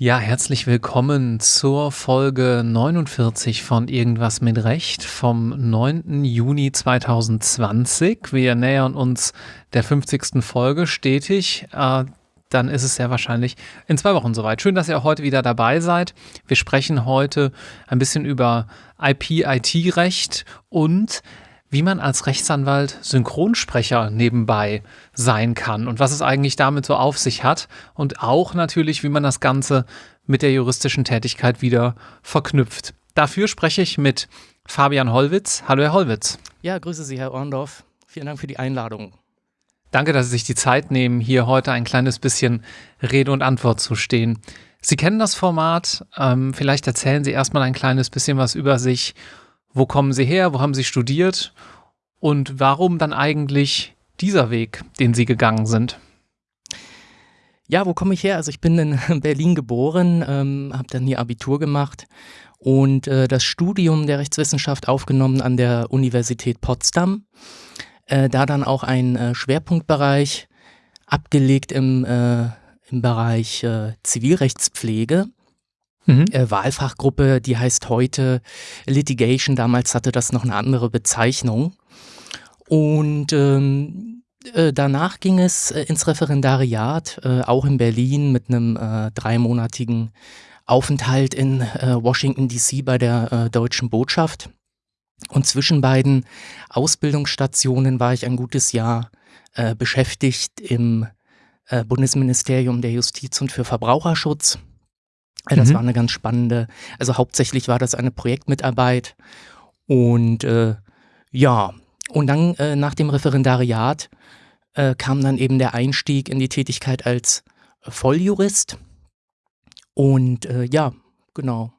Ja, herzlich willkommen zur Folge 49 von Irgendwas mit Recht vom 9. Juni 2020. Wir nähern uns der 50. Folge stetig. Äh, dann ist es sehr wahrscheinlich in zwei Wochen soweit. Schön, dass ihr auch heute wieder dabei seid. Wir sprechen heute ein bisschen über IP-IT-Recht und wie man als Rechtsanwalt Synchronsprecher nebenbei sein kann und was es eigentlich damit so auf sich hat und auch natürlich, wie man das Ganze mit der juristischen Tätigkeit wieder verknüpft. Dafür spreche ich mit Fabian Hollwitz. Hallo, Herr Hollwitz. Ja, grüße Sie, Herr Orndorff. Vielen Dank für die Einladung. Danke, dass Sie sich die Zeit nehmen, hier heute ein kleines bisschen Rede und Antwort zu stehen. Sie kennen das Format. Ähm, vielleicht erzählen Sie erstmal ein kleines bisschen was über sich wo kommen Sie her? Wo haben Sie studiert? Und warum dann eigentlich dieser Weg, den Sie gegangen sind? Ja, wo komme ich her? Also ich bin in Berlin geboren, ähm, habe dann hier Abitur gemacht und äh, das Studium der Rechtswissenschaft aufgenommen an der Universität Potsdam. Äh, da dann auch ein äh, Schwerpunktbereich abgelegt im, äh, im Bereich äh, Zivilrechtspflege. Mhm. Äh, Wahlfachgruppe, die heißt heute Litigation. Damals hatte das noch eine andere Bezeichnung. Und ähm, äh, danach ging es ins Referendariat, auch in Berlin mit einem dreimonatigen Aufenthalt in Washington DC bei der deutschen Botschaft. Und zwischen beiden Ausbildungsstationen war ich ein gutes Jahr beschäftigt im Bundesministerium der Justiz und für Verbraucherschutz das mhm. war eine ganz spannende, also hauptsächlich war das eine Projektmitarbeit. Und äh, ja, und dann äh, nach dem Referendariat äh, kam dann eben der Einstieg in die Tätigkeit als Volljurist. Und äh, ja, genau.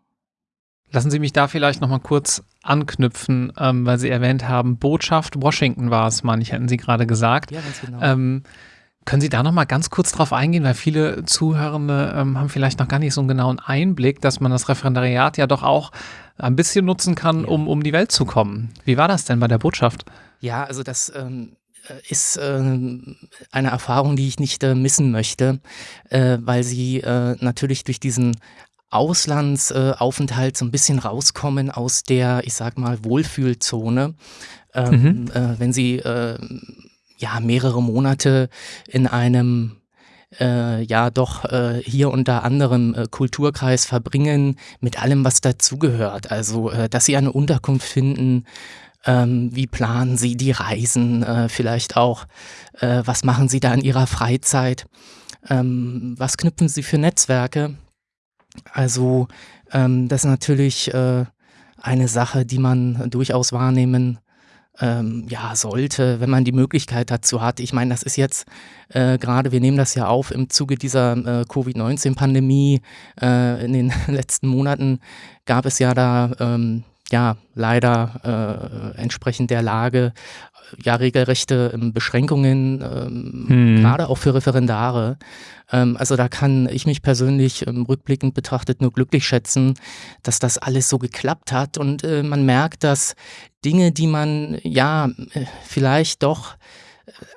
Lassen Sie mich da vielleicht nochmal kurz anknüpfen, ähm, weil Sie erwähnt haben, Botschaft Washington war es, meine ich, hatten Sie gerade gesagt. Ja, ganz genau. Ähm, können Sie da noch mal ganz kurz drauf eingehen, weil viele Zuhörende ähm, haben vielleicht noch gar nicht so einen genauen Einblick, dass man das Referendariat ja doch auch ein bisschen nutzen kann, um um die Welt zu kommen. Wie war das denn bei der Botschaft? Ja, also das ähm, ist äh, eine Erfahrung, die ich nicht äh, missen möchte, äh, weil sie äh, natürlich durch diesen Auslandsaufenthalt so ein bisschen rauskommen aus der, ich sag mal, Wohlfühlzone. Ähm, mhm. Äh, wenn sie äh, ja mehrere Monate in einem äh, ja doch äh, hier unter anderem äh, Kulturkreis verbringen mit allem, was dazugehört. Also, äh, dass sie eine Unterkunft finden, ähm, wie planen sie die Reisen, äh, vielleicht auch, äh, was machen sie da in ihrer Freizeit, ähm, was knüpfen sie für Netzwerke. Also, ähm, das ist natürlich äh, eine Sache, die man durchaus wahrnehmen ähm, ja, sollte, wenn man die Möglichkeit dazu hat. Ich meine, das ist jetzt äh, gerade, wir nehmen das ja auf im Zuge dieser äh, Covid-19-Pandemie. Äh, in den letzten Monaten gab es ja da ähm, ja leider äh, entsprechend der Lage ja regelrechte ähm, Beschränkungen, ähm, hm. gerade auch für Referendare. Ähm, also da kann ich mich persönlich ähm, rückblickend betrachtet nur glücklich schätzen, dass das alles so geklappt hat und äh, man merkt, dass Dinge, die man ja äh, vielleicht doch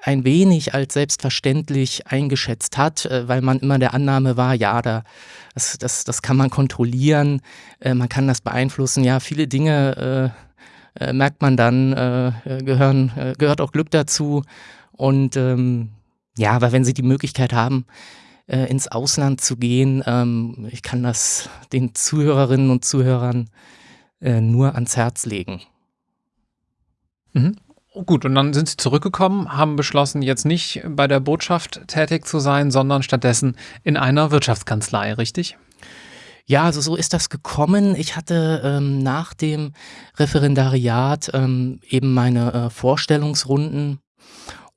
ein wenig als selbstverständlich eingeschätzt hat, äh, weil man immer der Annahme war, ja, da, das, das, das kann man kontrollieren, äh, man kann das beeinflussen. Ja, viele Dinge äh, äh, merkt man dann, äh, gehören, äh, gehört auch Glück dazu. Und ähm, ja, aber wenn Sie die Möglichkeit haben, ins Ausland zu gehen, ähm, ich kann das den Zuhörerinnen und Zuhörern nur ans Herz legen. Mhm. Gut, und dann sind Sie zurückgekommen, haben beschlossen, jetzt nicht bei der Botschaft tätig zu sein, sondern stattdessen in einer Wirtschaftskanzlei, richtig? Ja, also so ist das gekommen. Ich hatte ähm, nach dem Referendariat ähm, eben meine äh, Vorstellungsrunden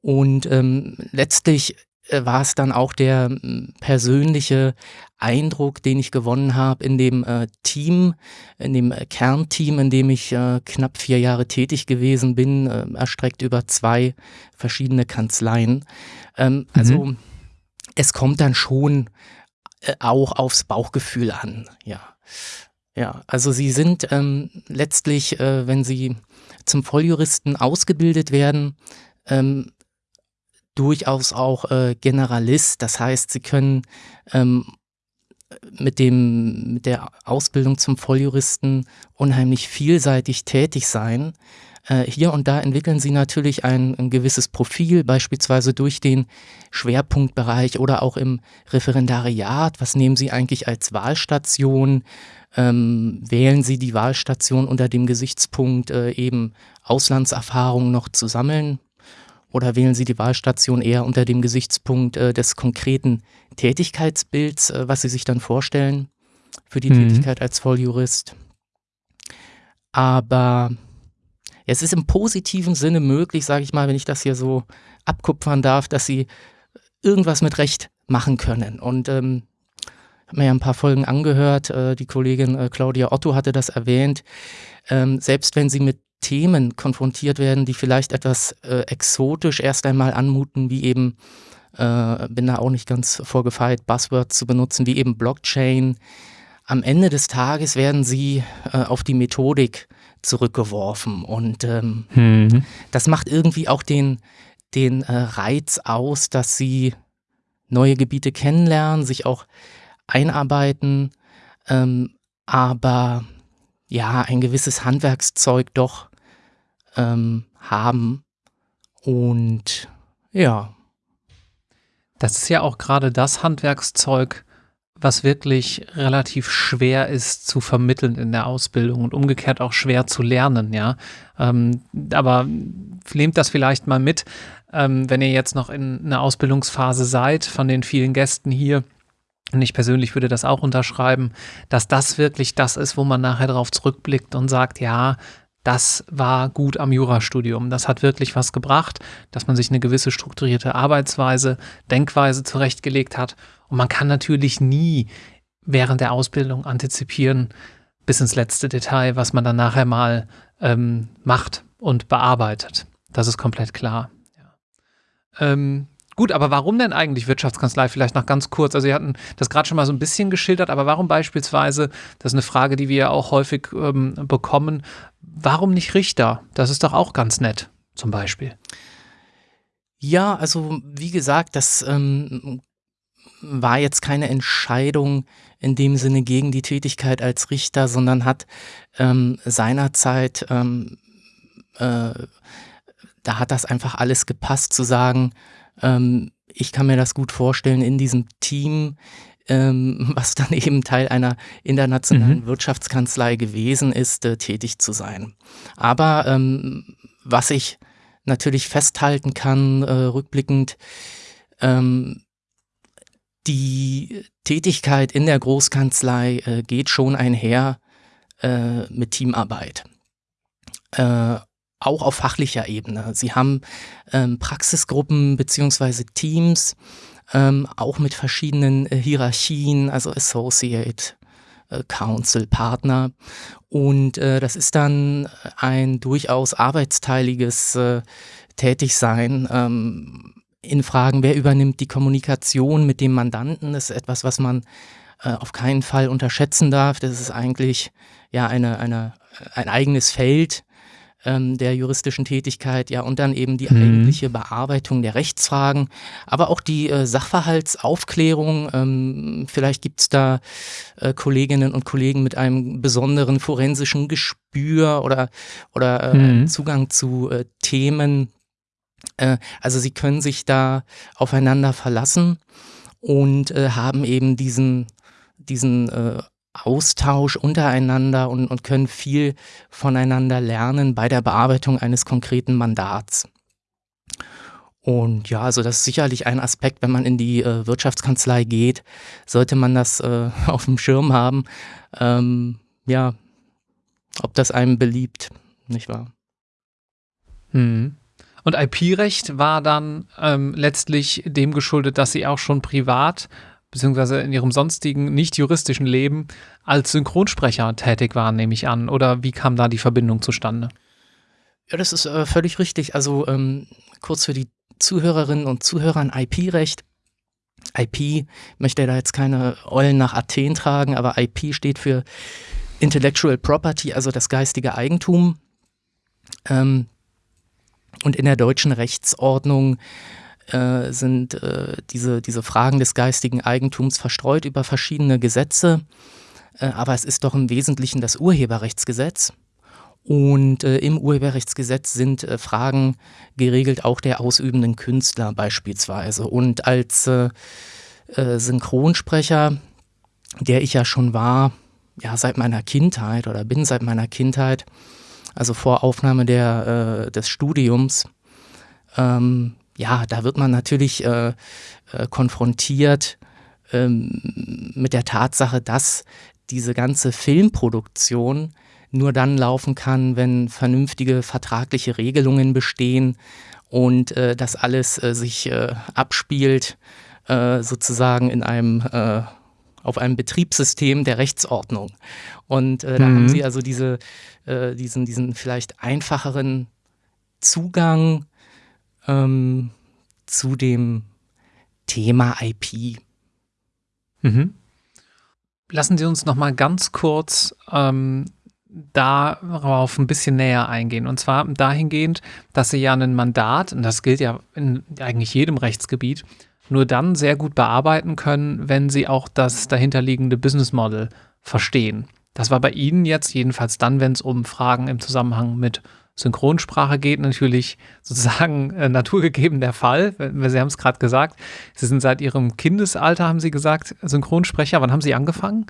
und ähm, letztlich war es dann auch der äh, persönliche Eindruck, den ich gewonnen habe in dem äh, Team, in dem äh, Kernteam, in dem ich äh, knapp vier Jahre tätig gewesen bin, äh, erstreckt über zwei verschiedene Kanzleien. Ähm, also mhm. es kommt dann schon äh, auch aufs Bauchgefühl an, ja. Ja, also Sie sind ähm, letztlich, äh, wenn Sie zum Volljuristen ausgebildet werden, ähm, durchaus auch äh, Generalist. Das heißt, Sie können ähm, mit, dem, mit der Ausbildung zum Volljuristen unheimlich vielseitig tätig sein. Äh, hier und da entwickeln Sie natürlich ein, ein, gewisses Profil, beispielsweise durch den Schwerpunktbereich oder auch im Referendariat. Was nehmen Sie eigentlich als Wahlstation? Ähm, wählen Sie die Wahlstation unter dem Gesichtspunkt, äh, eben Auslandserfahrungen noch zu sammeln? Oder wählen Sie die Wahlstation eher unter dem Gesichtspunkt äh, des konkreten Tätigkeitsbilds, äh, was Sie sich dann vorstellen für die mhm. Tätigkeit als Volljurist? Aber es ist im positiven Sinne möglich, sage ich mal, wenn ich das hier so abkupfern darf, dass Sie irgendwas mit Recht machen können. Und ähm, habe mir ja ein paar Folgen angehört. Äh, die Kollegin äh, Claudia Otto hatte das erwähnt. Ähm, selbst wenn Sie mit Themen konfrontiert werden, die vielleicht etwas äh, exotisch erst einmal anmuten, wie eben, äh, bin da auch nicht ganz vorgefeilt, Buzzwords zu benutzen, wie eben Blockchain. Am Ende des Tages werden sie äh, auf die Methodik zurückgeworfen und ähm, mhm. das macht irgendwie auch den, den äh, Reiz aus, dass sie neue Gebiete kennenlernen, sich auch einarbeiten, ähm, aber ja, ein gewisses Handwerkszeug doch ähm, haben. Und ja. Das ist ja auch gerade das Handwerkszeug, was wirklich relativ schwer ist zu vermitteln in der Ausbildung und umgekehrt auch schwer zu lernen, ja. Ähm, aber nehmt das vielleicht mal mit, ähm, wenn ihr jetzt noch in einer Ausbildungsphase seid, von den vielen Gästen hier. Und ich persönlich würde das auch unterschreiben, dass das wirklich das ist, wo man nachher darauf zurückblickt und sagt, ja, das war gut am Jurastudium. Das hat wirklich was gebracht, dass man sich eine gewisse strukturierte Arbeitsweise, Denkweise zurechtgelegt hat. Und man kann natürlich nie während der Ausbildung antizipieren, bis ins letzte Detail, was man dann nachher mal ähm, macht und bearbeitet. Das ist komplett klar. Ja. Ähm, Gut, aber warum denn eigentlich Wirtschaftskanzlei? Vielleicht noch ganz kurz. Also, Sie hatten das gerade schon mal so ein bisschen geschildert, aber warum beispielsweise, das ist eine Frage, die wir ja auch häufig ähm, bekommen, warum nicht Richter? Das ist doch auch ganz nett, zum Beispiel. Ja, also wie gesagt, das ähm, war jetzt keine Entscheidung in dem Sinne gegen die Tätigkeit als Richter, sondern hat ähm, seinerzeit, ähm, äh, da hat das einfach alles gepasst zu sagen, ähm, ich kann mir das gut vorstellen, in diesem Team, ähm, was dann eben Teil einer internationalen mhm. Wirtschaftskanzlei gewesen ist, äh, tätig zu sein. Aber ähm, was ich natürlich festhalten kann, äh, rückblickend, ähm, die Tätigkeit in der Großkanzlei äh, geht schon einher äh, mit Teamarbeit. Auch auf fachlicher Ebene. Sie haben ähm, Praxisgruppen beziehungsweise Teams, ähm, auch mit verschiedenen äh, Hierarchien, also Associate, äh, Council, Partner. Und äh, das ist dann ein durchaus arbeitsteiliges äh, Tätigsein. Ähm, in Fragen, wer übernimmt die Kommunikation mit dem Mandanten, das ist etwas, was man äh, auf keinen Fall unterschätzen darf. Das ist eigentlich ja eine, eine, ein eigenes Feld, ähm, der juristischen Tätigkeit, ja, und dann eben die mhm. eigentliche Bearbeitung der Rechtsfragen, aber auch die äh, Sachverhaltsaufklärung. Ähm, vielleicht gibt es da äh, Kolleginnen und Kollegen mit einem besonderen forensischen Gespür oder, oder äh, mhm. Zugang zu äh, Themen. Äh, also sie können sich da aufeinander verlassen und äh, haben eben diesen, diesen Austausch untereinander und, und können viel voneinander lernen bei der Bearbeitung eines konkreten Mandats. Und ja, also das ist sicherlich ein Aspekt, wenn man in die äh, Wirtschaftskanzlei geht, sollte man das äh, auf dem Schirm haben. Ähm, ja, ob das einem beliebt, nicht wahr? Hm. Und IP-Recht war dann ähm, letztlich dem geschuldet, dass Sie auch schon privat beziehungsweise in ihrem sonstigen, nicht juristischen Leben als Synchronsprecher tätig waren, nehme ich an. Oder wie kam da die Verbindung zustande? Ja, das ist äh, völlig richtig. Also ähm, kurz für die Zuhörerinnen und Zuhörer ein IP-Recht. IP möchte da jetzt keine Eulen nach Athen tragen, aber IP steht für Intellectual Property, also das geistige Eigentum. Ähm, und in der deutschen Rechtsordnung äh, sind äh, diese, diese Fragen des geistigen Eigentums verstreut über verschiedene Gesetze. Äh, aber es ist doch im Wesentlichen das Urheberrechtsgesetz. Und äh, im Urheberrechtsgesetz sind äh, Fragen geregelt, auch der ausübenden Künstler beispielsweise. Und als Synchronsprecher, der ich ja schon war, ja, seit meiner Kindheit oder bin seit meiner Kindheit, also vor Aufnahme der, des Studiums, ähm, ja, da wird man natürlich äh, konfrontiert ähm, mit der Tatsache, dass diese ganze Filmproduktion nur dann laufen kann, wenn vernünftige vertragliche Regelungen bestehen und äh, das alles äh, sich äh, abspielt, äh, sozusagen in einem äh, auf einem Betriebssystem der Rechtsordnung. Und äh, da mhm. haben sie also diese, diesen, diesen vielleicht einfacheren Zugang ähm, zu dem Thema IP. Mhm. Lassen Sie uns noch mal ganz kurz ähm, darauf ein bisschen näher eingehen. Und zwar dahingehend, dass sie ja ein Mandat, und das gilt ja in eigentlich jedem Rechtsgebiet, nur dann sehr gut bearbeiten können, wenn sie auch das dahinterliegende Business Model verstehen. Das war bei Ihnen jetzt jedenfalls dann, wenn es um Fragen im Zusammenhang mit Synchronsprache geht, natürlich sozusagen äh, naturgegeben der Fall. Sie haben es gerade gesagt. Sie sind seit Ihrem Kindesalter, haben Sie gesagt, Synchronsprecher. Wann haben Sie angefangen?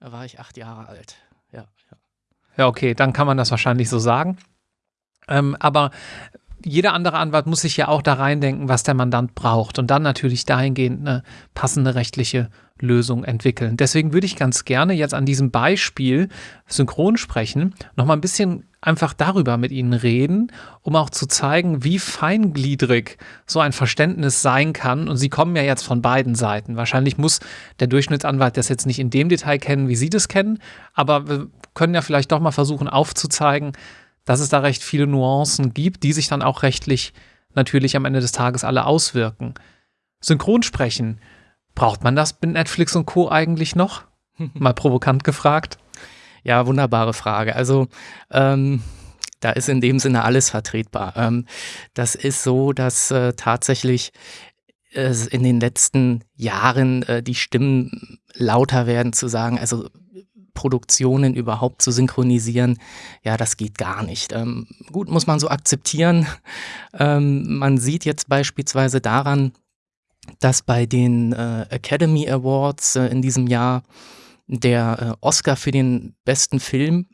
Da war ich acht Jahre alt. Ja, okay, dann kann man das wahrscheinlich so sagen. Ähm, aber jeder andere Anwalt muss sich ja auch da reindenken, was der Mandant braucht und dann natürlich dahingehend eine passende rechtliche Lösung entwickeln. Deswegen würde ich ganz gerne jetzt an diesem Beispiel synchron sprechen, nochmal ein bisschen einfach darüber mit Ihnen reden, um auch zu zeigen, wie feingliedrig so ein Verständnis sein kann. Und Sie kommen ja jetzt von beiden Seiten. Wahrscheinlich muss der Durchschnittsanwalt das jetzt nicht in dem Detail kennen, wie Sie das kennen, aber wir können ja vielleicht doch mal versuchen aufzuzeigen, dass es da recht viele Nuancen gibt, die sich dann auch rechtlich natürlich am Ende des Tages alle auswirken. Synchronsprechen, braucht man das mit Netflix und Co. eigentlich noch? Mal provokant gefragt. Ja, wunderbare Frage. Also ähm, da ist in dem Sinne alles vertretbar. Ähm, das ist so, dass äh, tatsächlich äh, in den letzten Jahren äh, die Stimmen lauter werden zu sagen, also Produktionen überhaupt zu synchronisieren, ja, das geht gar nicht. Ähm, gut, muss man so akzeptieren. Ähm, man sieht jetzt beispielsweise daran, dass bei den äh, Academy Awards äh, in diesem Jahr der äh, Oscar für den besten Film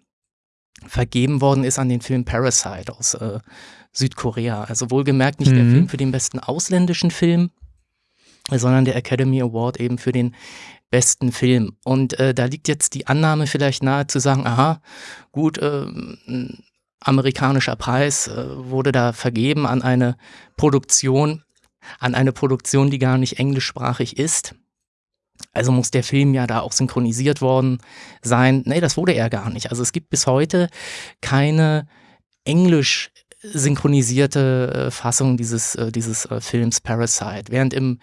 vergeben worden ist an den Film Parasite aus äh, Südkorea. Also wohlgemerkt nicht mhm. der Film für den besten ausländischen Film, sondern der Academy Award eben für den besten Film. Und äh, da liegt jetzt die Annahme vielleicht nahe zu sagen, aha, gut, äh, ein amerikanischer Preis äh, wurde da vergeben an eine Produktion, an eine Produktion, die gar nicht englischsprachig ist. Also muss der Film ja da auch synchronisiert worden sein. Nee, das wurde er gar nicht. Also es gibt bis heute keine englisch synchronisierte äh, Fassung dieses, äh, dieses äh, Films Parasite. Während im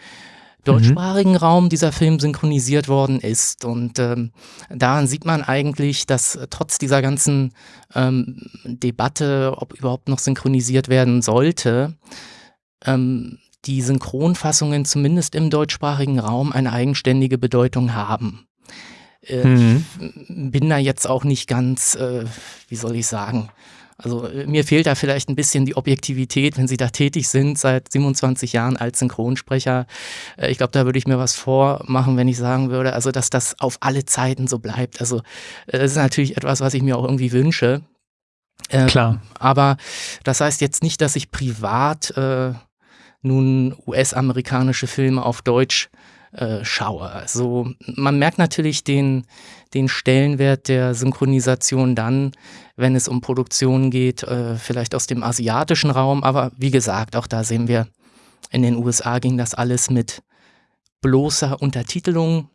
deutschsprachigen mhm. Raum dieser Film synchronisiert worden ist. Und ähm, daran sieht man eigentlich, dass trotz dieser ganzen ähm, Debatte, ob überhaupt noch synchronisiert werden sollte, ähm, die Synchronfassungen zumindest im deutschsprachigen Raum eine eigenständige Bedeutung haben. Äh, mhm. Bin da jetzt auch nicht ganz, äh, wie soll ich sagen, also äh, mir fehlt da vielleicht ein bisschen die Objektivität, wenn Sie da tätig sind seit 27 Jahren als Synchronsprecher. Äh, ich glaube, da würde ich mir was vormachen, wenn ich sagen würde, also dass das auf alle Zeiten so bleibt. Also äh, das ist natürlich etwas, was ich mir auch irgendwie wünsche. Ähm, Klar. Aber das heißt jetzt nicht, dass ich privat äh, nun US-amerikanische Filme auf Deutsch äh, schaue. Also man merkt natürlich den, den Stellenwert der Synchronisation dann, wenn es um Produktionen geht, äh, vielleicht aus dem asiatischen Raum. Aber wie gesagt, auch da sehen wir, in den USA ging das alles mit bloßer Untertitelung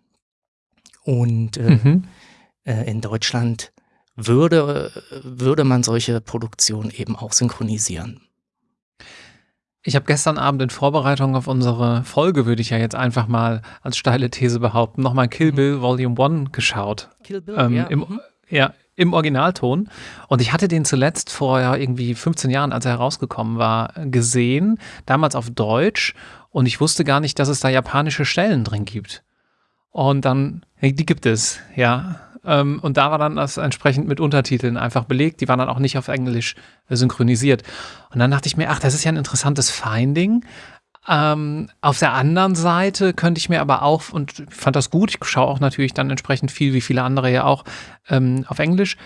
und äh, mhm. Äh, in Deutschland würde, würde man solche Produktionen eben auch synchronisieren. Ich habe gestern Abend in Vorbereitung auf unsere Folge, würde ich ja jetzt einfach mal als steile These behaupten, nochmal Kill mhm. Bill Volume 1 geschaut. Kill Bill, ähm, ja. Im, mhm. Ja, im Originalton. Und ich hatte den zuletzt vor ja, irgendwie 15 Jahren, als er herausgekommen war, gesehen. Damals auf Deutsch. Und ich wusste gar nicht, dass es da japanische Stellen drin gibt. Und dann, die gibt es, ja. Ähm, und da war dann das entsprechend mit Untertiteln einfach belegt. Die waren dann auch nicht auf Englisch synchronisiert. Und dann dachte ich mir, ach, das ist ja ein interessantes Finding. Ähm, auf der anderen Seite könnte ich mir aber auch, und fand das gut, ich schaue auch natürlich dann entsprechend viel, wie viele andere ja auch, ähm, auf Englisch.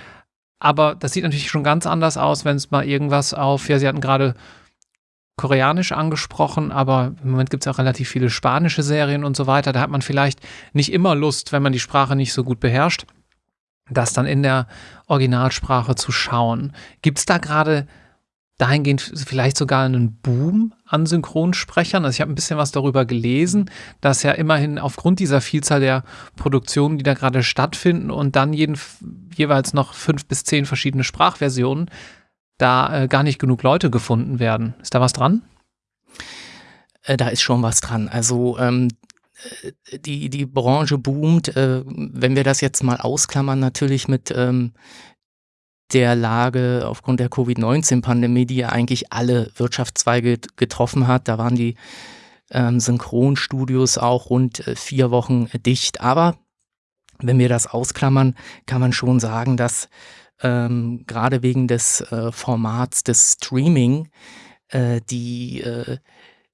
Aber das sieht natürlich schon ganz anders aus, wenn es mal irgendwas auf, ja, Sie hatten gerade Koreanisch angesprochen, aber im Moment gibt es auch relativ viele spanische Serien und so weiter. Da hat man vielleicht nicht immer Lust, wenn man die Sprache nicht so gut beherrscht, das dann in der Originalsprache zu schauen. Gibt es da gerade dahingehend vielleicht sogar einen Boom an Synchronsprechern. Also ich habe ein bisschen was darüber gelesen, dass ja immerhin aufgrund dieser Vielzahl der Produktionen, die da gerade stattfinden und dann jeden, jeweils noch fünf bis zehn verschiedene Sprachversionen, da äh, gar nicht genug Leute gefunden werden. Ist da was dran? Äh, da ist schon was dran. Also ähm, äh, die, die Branche boomt. Äh, wenn wir das jetzt mal ausklammern, natürlich mit ähm, der Lage aufgrund der Covid-19-Pandemie, die ja eigentlich alle Wirtschaftszweige getroffen hat. Da waren die ähm, Synchronstudios auch rund äh, vier Wochen dicht. Aber wenn wir das ausklammern, kann man schon sagen, dass ähm, gerade wegen des äh, Formats des Streaming äh, die äh,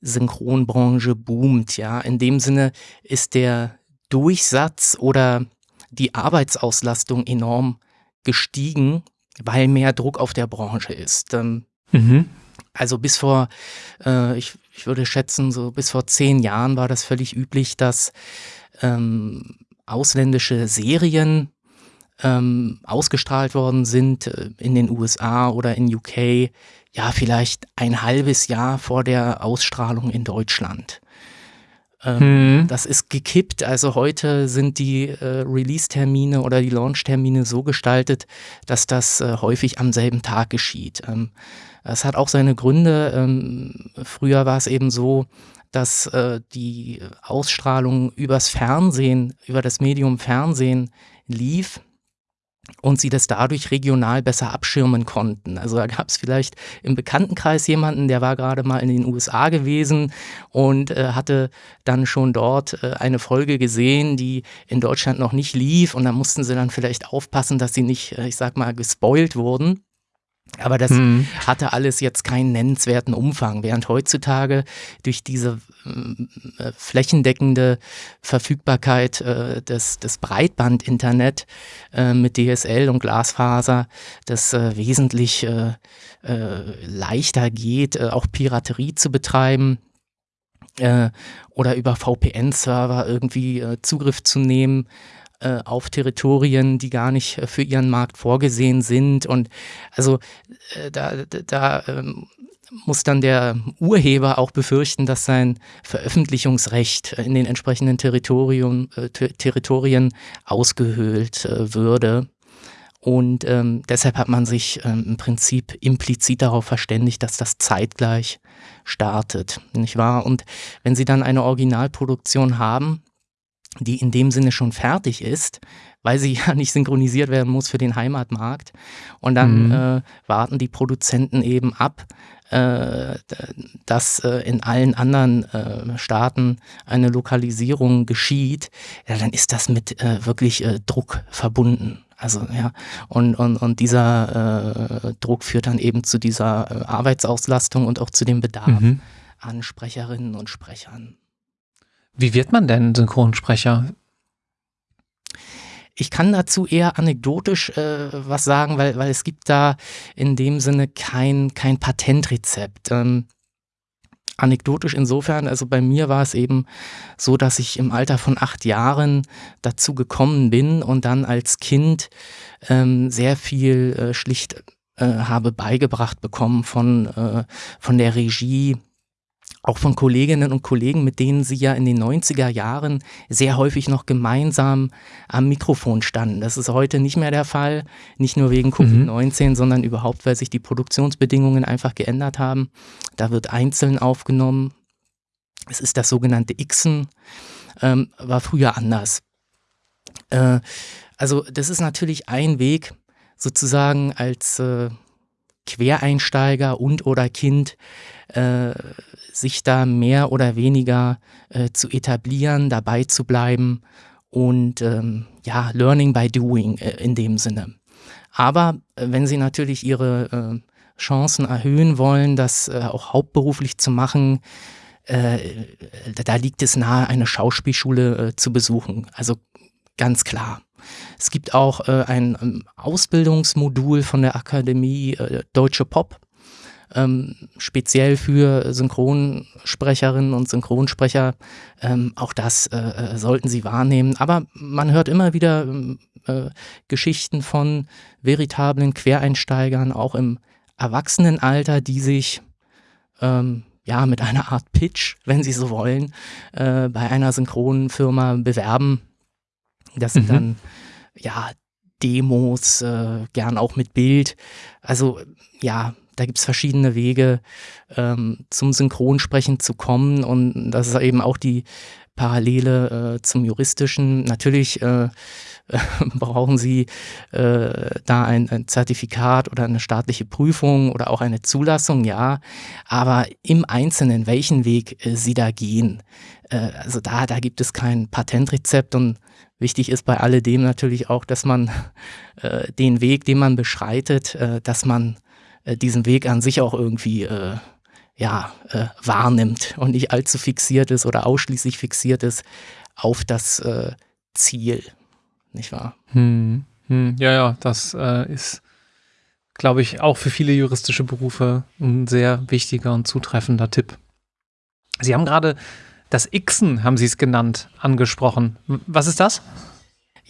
Synchronbranche boomt. Ja, in dem Sinne ist der Durchsatz oder die Arbeitsauslastung enorm gestiegen weil mehr Druck auf der Branche ist. Ähm, mhm. Also bis vor, äh, ich, ich würde schätzen, so bis vor zehn Jahren war das völlig üblich, dass ähm, ausländische Serien ähm, ausgestrahlt worden sind äh, in den USA oder in UK, ja, vielleicht ein halbes Jahr vor der Ausstrahlung in Deutschland. Ähm, hm. Das ist gekippt. Also heute sind die äh, Release-Termine oder die Launch-Termine so gestaltet, dass das äh, häufig am selben Tag geschieht. Ähm, es hat auch seine Gründe. Ähm, früher war es eben so, dass äh, die Ausstrahlung übers Fernsehen, über das Medium Fernsehen lief und sie das dadurch regional besser abschirmen konnten. Also da gab es vielleicht im Bekanntenkreis jemanden, der war gerade mal in den USA gewesen und äh, hatte dann schon dort äh, eine Folge gesehen, die in Deutschland noch nicht lief und da mussten sie dann vielleicht aufpassen, dass sie nicht, äh, ich sag mal, gespoilt wurden. Aber das mhm. hatte alles jetzt keinen nennenswerten Umfang, während heutzutage durch diese äh, flächendeckende Verfügbarkeit äh, des, des Breitband-Internet äh, mit DSL und Glasfaser das äh, wesentlich äh, äh, leichter geht, auch Piraterie zu betreiben oder über VPN-Server irgendwie Zugriff zu nehmen äh, auf Territorien, die gar nicht äh, für ihren Markt vorgesehen sind. Und also äh, da, da ähm, muss dann der Urheber auch befürchten, dass sein Veröffentlichungsrecht in den entsprechenden Territorien, äh, Territorien ausgehöhlt äh, würde. Und ähm, deshalb hat man sich ähm, im Prinzip implizit darauf verständigt, dass das zeitgleich startet, nicht wahr? Und wenn Sie dann eine Originalproduktion haben, die in dem Sinne schon fertig ist, weil sie ja nicht synchronisiert werden muss für den Heimatmarkt. Und dann mhm. äh, warten die Produzenten eben ab, äh, dass äh, in allen anderen äh, Staaten eine Lokalisierung geschieht. Ja, dann ist das mit äh, wirklich äh, Druck verbunden. Also ja, und, und, und dieser Druck führt dann eben zu dieser Arbeitsauslastung und auch zu dem Bedarf mhm. an Sprecherinnen und Sprechern. Wie wird man denn Synchronsprecher? Ich kann dazu eher anekdotisch äh, was sagen, weil, weil es gibt da in dem Sinne kein, kein Patentrezept. Ähm, anekdotisch insofern, also bei mir war es eben so, dass ich im Alter von acht Jahren dazu gekommen bin und dann als Kind ähm, sehr viel äh, schlicht äh, habe beigebracht bekommen von, äh, von der Regie, auch von Kolleginnen und Kollegen, mit denen sie ja in den 90er Jahren sehr häufig noch gemeinsam am Mikrofon standen. Das ist heute nicht mehr der Fall, nicht nur wegen Covid-19, mhm. sondern überhaupt, weil sich die Produktionsbedingungen einfach geändert haben. Da wird einzeln aufgenommen. Es ist das sogenannte Xen, ähm, war früher anders. Äh, Also das ist natürlich ein Weg, sozusagen als äh, Quereinsteiger und oder Kind äh, sich da mehr oder weniger äh, zu etablieren, dabei zu bleiben und ähm, ja, Learning by Doing äh, in dem Sinne. Aber äh, wenn Sie natürlich Ihre äh, Chancen erhöhen wollen, das äh, auch hauptberuflich zu machen, da liegt es nahe, eine Schauspielschule zu besuchen. Also ganz klar. Es gibt auch äh, ein ähm, Ausbildungsmodul von der Akademie äh, Deutsche Pop, ähm, speziell für Synchronsprecherinnen und Synchronsprecher. Ähm, auch das äh, äh sollten Sie wahrnehmen. Aber man hört immer wieder ähm, äh, Geschichten von veritablen Quereinsteigern, auch im Erwachsenenalter, die sich ähm, ja mit einer Art Pitch, wenn Sie so wollen, äh, bei einer Synchronfirma bewerben das sind mhm. dann ja Demos, äh, gern auch mit Bild. Also ja, da gibt es verschiedene Wege, ähm, zum Synchronsprechen zu kommen. Und das ist eben auch die Parallele äh, zum juristischen. Natürlich äh, brauchen Sie äh, da ein, ein, Zertifikat oder eine staatliche Prüfung oder auch eine Zulassung, ja. Aber im Einzelnen, welchen Weg äh, Sie da gehen, äh, also da, da gibt es kein Patentrezept und Wichtig ist bei alledem natürlich auch, dass man äh, den Weg, den man beschreitet, äh, dass man äh, diesen Weg an sich auch irgendwie äh, ja, äh, wahrnimmt und nicht allzu fixiert ist oder ausschließlich fixiert ist auf das äh, Ziel, nicht wahr? Hm, hm, ja, ja, das ist, glaube ich, auch für viele juristische Berufe ein sehr wichtiger und zutreffender Tipp. Sie haben gerade das Xen, haben Sie es genannt, angesprochen. Was ist das?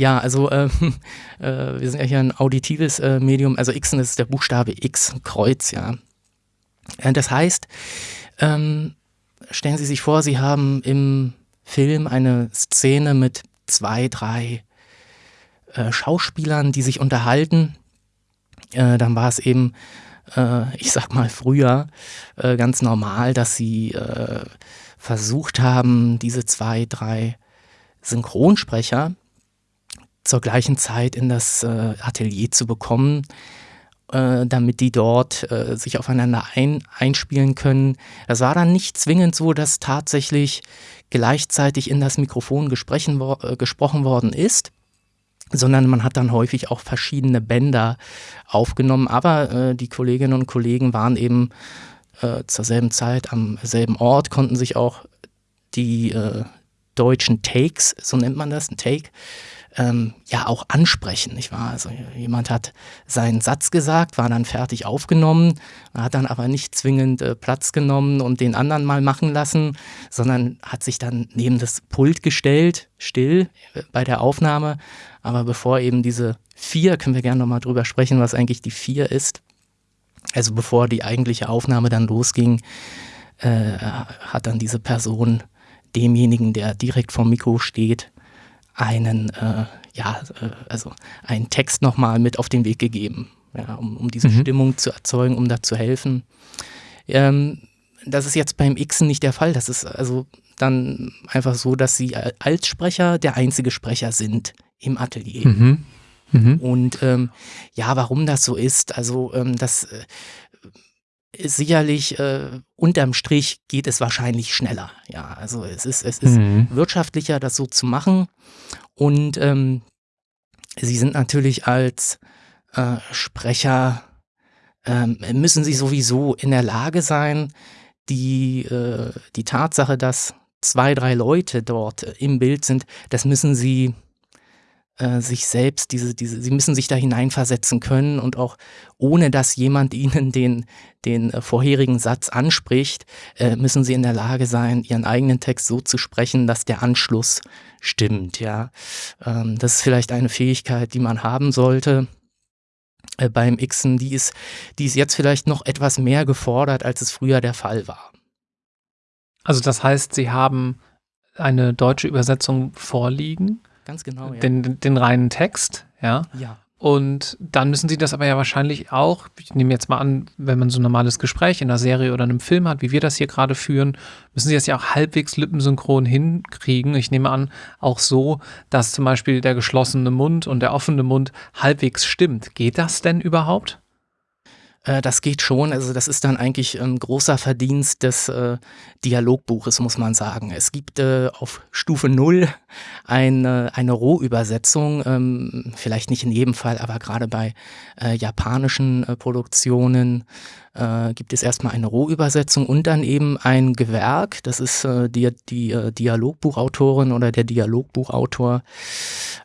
Ja, also äh, äh, wir sind ja hier ein auditives äh, Medium. Also Xen ist der Buchstabe X, Kreuz, ja. Äh, das heißt, ähm, stellen Sie sich vor, Sie haben im Film eine Szene mit zwei, drei äh, Schauspielern, die sich unterhalten. Äh, dann war es eben, ich sag mal früher, ganz normal, dass sie versucht haben, diese zwei, drei Synchronsprecher zur gleichen Zeit in das äh, Atelier zu bekommen, äh, damit die dort äh, sich aufeinander ein, einspielen können. Das war dann nicht zwingend so, dass tatsächlich gleichzeitig in das Mikrofon gesprochen, äh, gesprochen worden ist sondern man hat dann häufig auch verschiedene Bänder aufgenommen. Aber äh, die Kolleginnen und Kollegen waren eben äh, zur selben Zeit am selben Ort, konnten sich auch die deutschen Takes, so nennt man das, ein Take, ähm, ja auch ansprechen, nicht wahr? Also jemand hat seinen Satz gesagt, war dann fertig aufgenommen, hat dann aber nicht zwingend äh, Platz genommen und den anderen mal machen lassen, sondern hat sich dann neben das Pult gestellt, still äh, bei der Aufnahme. Aber bevor eben diese vier, können wir gerne nochmal drüber sprechen, was eigentlich die vier ist, also bevor die eigentliche Aufnahme dann losging, äh, hat dann diese Person demjenigen, der direkt vom Mikro steht, einen, äh, ja, äh, also einen Text nochmal mit auf den Weg gegeben, ja, um, um diese mhm. Stimmung zu erzeugen, um da zu helfen. Ähm, das ist jetzt beim Xen nicht der Fall. Das ist also dann einfach so, dass sie als Sprecher der einzige Sprecher sind im Atelier. Mhm. Mhm. Und ähm, ja, warum das so ist, also ähm, das äh, sicherlich äh, unterm Strich geht es wahrscheinlich schneller. Ja, also es ist, es ist mhm. wirtschaftlicher, das so zu machen. Und ähm, sie sind natürlich als äh, Sprecher, ähm, müssen sie sowieso in der Lage sein, die, äh, die Tatsache, dass zwei, drei Leute dort im Bild sind, das müssen sie äh, sich selbst, diese, diese, sie müssen sich da hineinversetzen können und auch ohne dass jemand ihnen den, den äh, vorherigen Satz anspricht, äh, müssen sie in der Lage sein, ihren eigenen Text so zu sprechen, dass der Anschluss stimmt. Ja, ähm, das ist vielleicht eine Fähigkeit, die man haben sollte äh, beim Xen. Die ist, die ist jetzt vielleicht noch etwas mehr gefordert, als es früher der Fall war. Also das heißt, Sie haben eine deutsche Übersetzung vorliegen? Ganz genau, ja. Den, den reinen Text, ja. Ja. Und dann müssen sie das aber ja wahrscheinlich auch, ich nehme jetzt mal an, wenn man so ein normales Gespräch in einer Serie oder einem Film hat, wie wir das hier gerade führen, müssen sie das ja auch halbwegs lippensynchron hinkriegen. Ich nehme an, auch so, dass zum Beispiel der geschlossene Mund und der offene Mund halbwegs stimmt. Geht das denn überhaupt? Äh, das geht schon. Also das ist dann eigentlich ein ähm, großer Verdienst des äh, Dialogbuches, muss man sagen. Es gibt äh, auf Stufe 0 eine, eine Rohübersetzung, ähm, vielleicht nicht in jedem Fall, aber gerade bei äh, japanischen äh, Produktionen gibt es erstmal eine Rohübersetzung und dann eben ein Gewerk, das ist die, die Dialogbuchautorin oder der Dialogbuchautor,